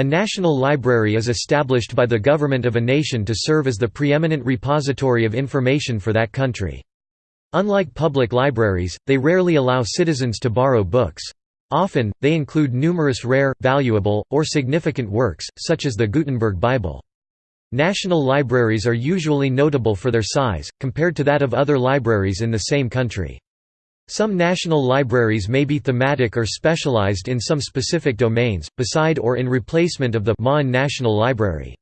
A national library is established by the government of a nation to serve as the preeminent repository of information for that country. Unlike public libraries, they rarely allow citizens to borrow books. Often, they include numerous rare, valuable, or significant works, such as the Gutenberg Bible. National libraries are usually notable for their size, compared to that of other libraries in the same country. Some national libraries may be thematic or specialized in some specific domains, beside or in replacement of the MAN National Library.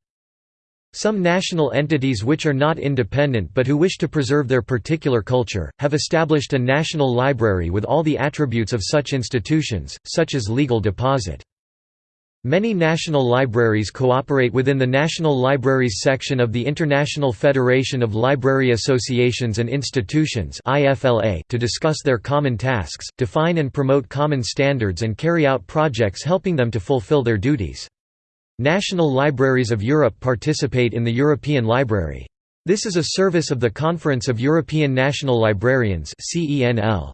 Some national entities which are not independent but who wish to preserve their particular culture, have established a national library with all the attributes of such institutions, such as legal deposit. Many national libraries cooperate within the National Libraries section of the International Federation of Library Associations and Institutions to discuss their common tasks, define and promote common standards and carry out projects helping them to fulfill their duties. National Libraries of Europe participate in the European Library. This is a service of the Conference of European National Librarians CENL.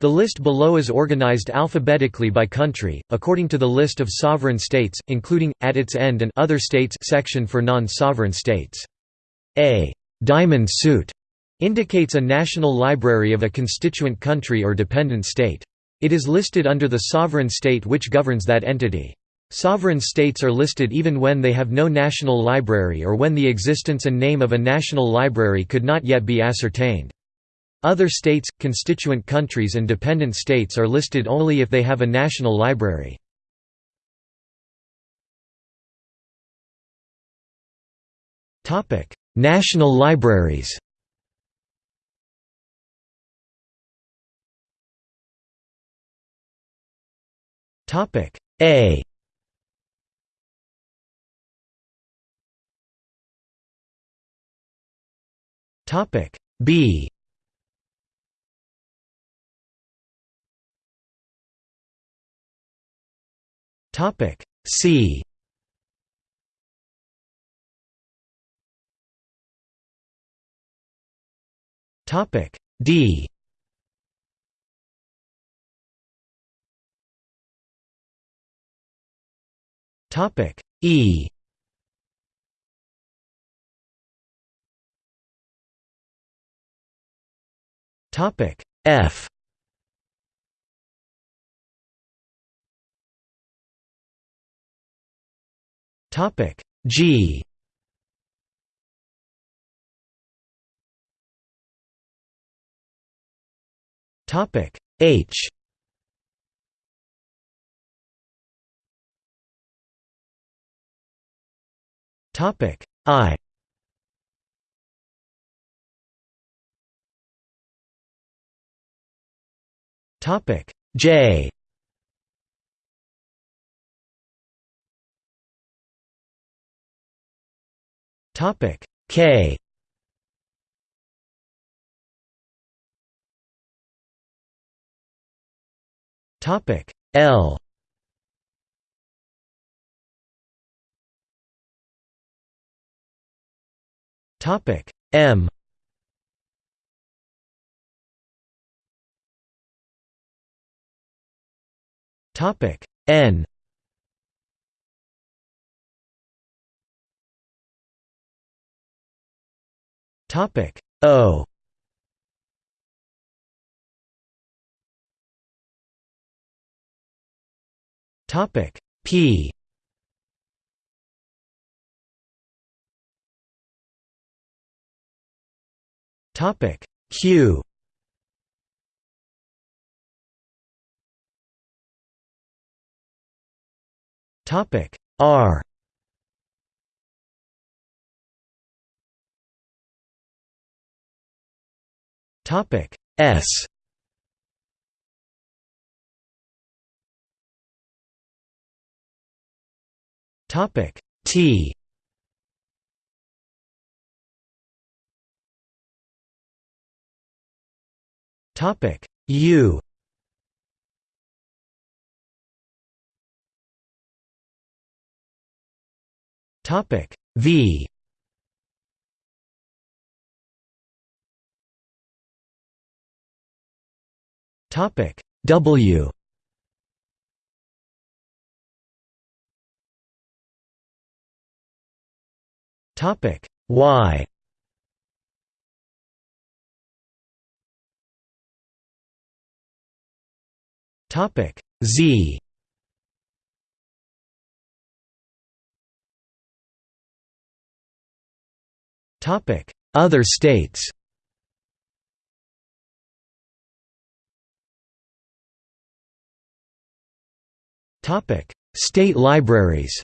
The list below is organized alphabetically by country, according to the list of sovereign states, including, at its end an Other States section for non-sovereign states. A «diamond suit» indicates a national library of a constituent country or dependent state. It is listed under the sovereign state which governs that entity. Sovereign states are listed even when they have no national library or when the existence and name of a national library could not yet be ascertained. Other states, constituent countries and dependent states are listed only if they have a national library. national libraries A B Topic C. Topic D. Topic E. Topic F Topic G. Topic H. Topic I. Topic J Topic K. Topic L. Topic M. Topic N Topic O. Topic P. Topic Q. Topic R Topic S. Topic T. Topic U. Topic V Topic W. Topic Y. Topic Z. Topic Other states. State libraries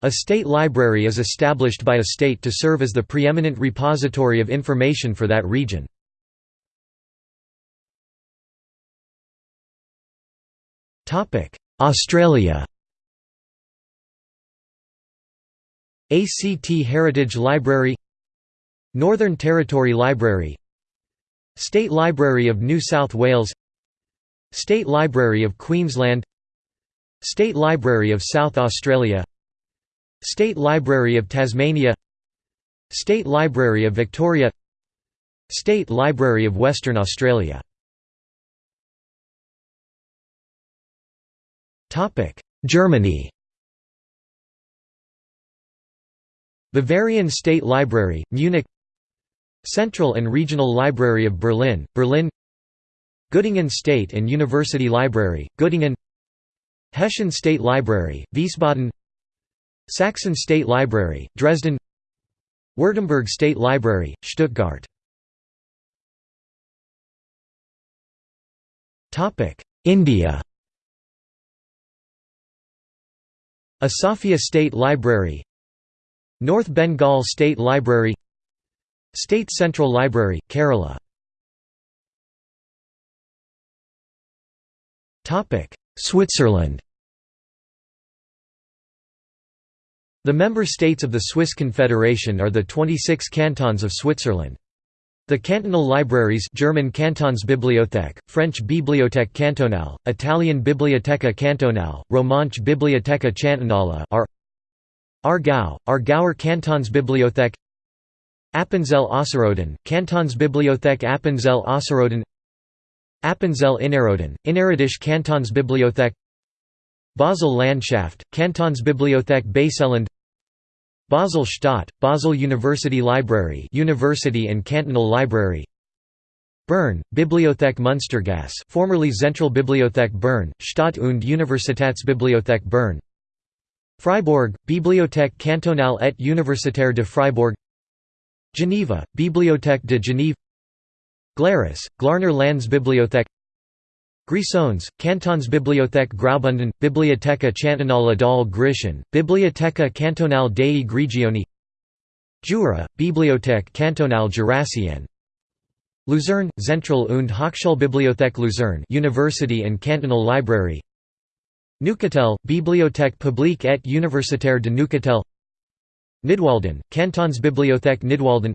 A state library is established by a state to serve as the preeminent repository of information for that region. Australia ACT Heritage Library Northern Territory Library State Library of New South Wales State Library of Queensland State Library of South Australia State Library of Tasmania State Library of Victoria State Library of Western Australia. Germany. Bavarian State Library, Munich. Central and Regional Library of Berlin, Berlin Göttingen State and University Library, Göttingen Hessian State Library, Wiesbaden Saxon State Library, Dresden Württemberg State Library, Stuttgart. India. Asafia State Library North Bengal State Library State Central Library, Kerala Switzerland The member states of the Swiss Confederation are the 26 cantons of Switzerland. The cantonal libraries German Kantonsbibliothek, French Bibliothèque cantonale, Italian Biblioteca cantonale, Romanche Biblioteca cantonale are Aargau, Aargauer Kantonsbibliothek Appenzell Ausserrhoden, Kantonsbibliothek Appenzell Ausserrhoden Appenzell Innerrhoden, Innerrhodische Kantonsbibliothek Basel Landschaft, Kantonsbibliothek Baselland Basel Stadt, Basel University Library University and Cantonal Library Bern, Bibliothek Münstergasse formerly Zentralbibliothek Bern, Stadt- und Universitätsbibliothek Bern Fribourg, Bibliothèque cantonale et universitaire de Fribourg Geneva, Bibliothèque de Genève Glarus, Glarner Landsbibliothek Grisons, Kantonsbibliothek Graubünden, Biblioteca Cantonale dal Grischun, Biblioteca Cantonale dei Grigioni Jura, Bibliothèque Cantonale Jurassienne Luzerne, Zentral- und Hochschulbibliothek Luzerne University and Cantonal Library Neuchâtel, Bibliothèque publique et universitaire de Neuchâtel Nidwalden, Kantonsbibliothek Nidwalden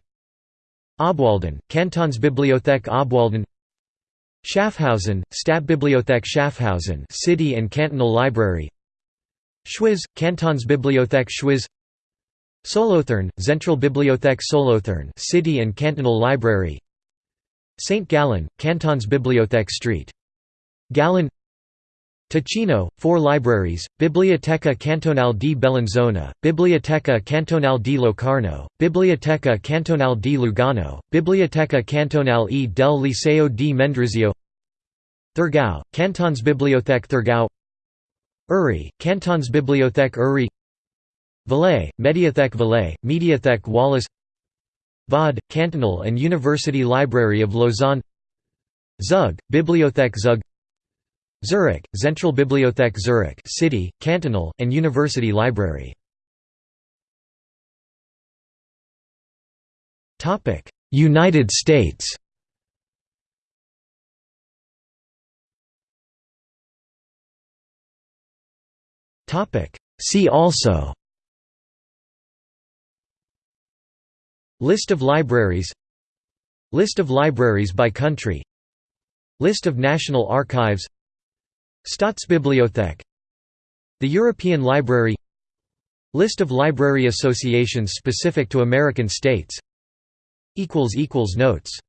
Obwalden, Kantonsbibliothek Obwalden Schaffhausen, Stadtbibliothek Schaffhausen City and Cantonal Library Schwyz, Kantonsbibliothek Schwyz Solothurn, Zentralbibliothek Solothurn City and Cantonal Library St. Gallen, Kantonsbibliothek St. Gallen Ticino, four libraries, Biblioteca Cantonale di Bellinzona, Biblioteca Cantonale di Locarno, Biblioteca Cantonale di Lugano, Biblioteca Cantonale e del Liceo di Mendrisio Thurgau, Kantonsbibliothek Thurgau Uri, Kantonsbibliothek Uri Valais, Mediathek Valais, Mediathek Wallis Vaud, Cantonal and University Library of Lausanne Zug, Bibliothek Zug Zurich, Zentralbibliothek Zurich City, Cantonal, and University Library. United States. See also. List of libraries. List of libraries by country. List of National Archives Staatsbibliothek The European Library. List of library associations specific to American states. Notes